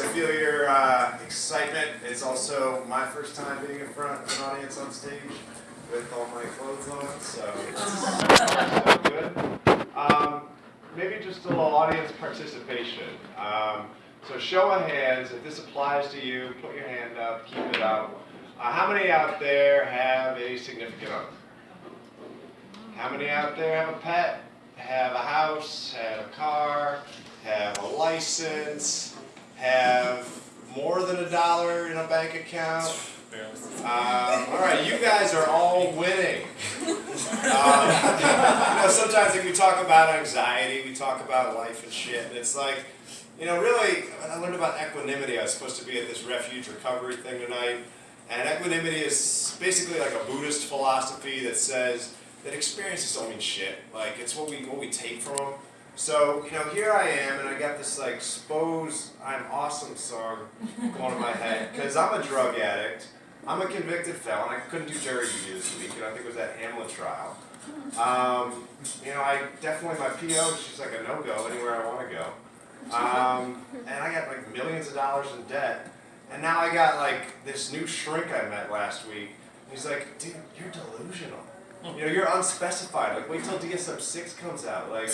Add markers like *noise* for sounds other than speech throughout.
I feel your uh, excitement. It's also my first time being in front of an audience on stage with all my clothes on, so it's *laughs* good. Um, maybe just a little audience participation. Um, so show of hands, if this applies to you, put your hand up, keep it up. Uh, how many out there have a significant other? How many out there have a pet, have a house, have a car, have a license, have more than a dollar in a bank account? Um, all right, you guys are all winning. *laughs* Um, you know, sometimes like, we talk about anxiety, we talk about life and shit, and it's like, you know, really, I learned about equanimity. I was supposed to be at this refuge recovery thing tonight, and equanimity is basically like a Buddhist philosophy that says that experiences don't mean shit. Like it's what we what we take from them. So you know, here I am, and I got this like "Spose I'm Awesome" song going in my head because I'm a drug addict. I'm a convicted felon. I couldn't do jury duty this week, and I think it was that Hamlet trial. Um, you know, I definitely my PO. She's like a no-go anywhere I want to go. Um, and I got like millions of dollars in debt. And now I got like this new shrink I met last week. He's like, dude, you're delusional. You know, you're unspecified. Like, wait till DSM six comes out. Like,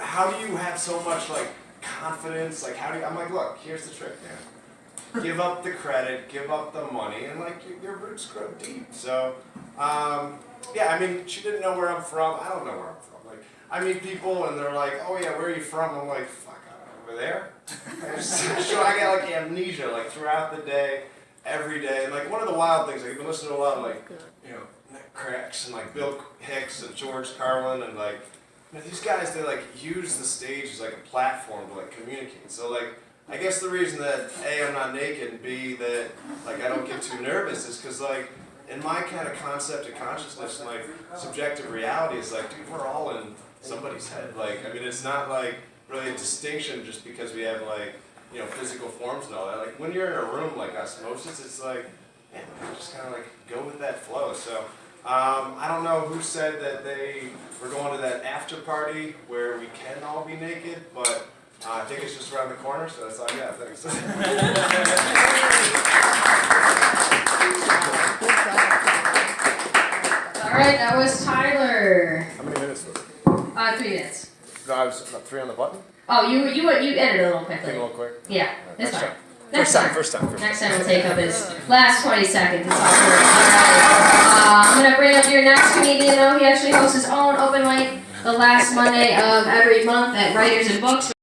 how do you have so much like confidence? Like, how do you? I'm like, look, here's the trick, man. Give up the credit, give up the money, and like your, your roots grow deep. So, um, yeah, I mean, she didn't know where I'm from. I don't know where I'm from. Like, I meet people and they're like, oh yeah, where are you from? I'm like, fuck, I don't know, over there. *laughs* so I got like amnesia like throughout the day, every day. And like one of the wild things, like you've been listening to a lot of like, you know, Cracks and like Bill Hicks and George Carlin and like, you know, these guys, they like use the stage as like a platform to like communicate. So like, I guess the reason that A, I'm not naked, and B, that like I don't get too nervous is because like, in my kind of concept of consciousness and like subjective reality is like, dude, we're all in somebody's head. Like, I mean, it's not like really a distinction just because we have like, you know, physical forms and all that. Like when you're in a room like osmosis, it's like, man, just kind of like go with that flow. So um, I don't know who said that they were going to that after party where we can all be naked, but uh, I think it's just around the corner, so that's all I got. Thanks. *laughs* All right, that was Tyler. How many minutes was it? Uh, three minutes. No, I was three on the button. Oh, you you you edited a little Think a little quick. Yeah, that's Next fine. Next First time, time, first time. First next time we'll take up his last 20 seconds. It's all right. Uh, I'm gonna bring up your next comedian though. He actually hosts his own open mic the last Monday of every month at Writers and Books.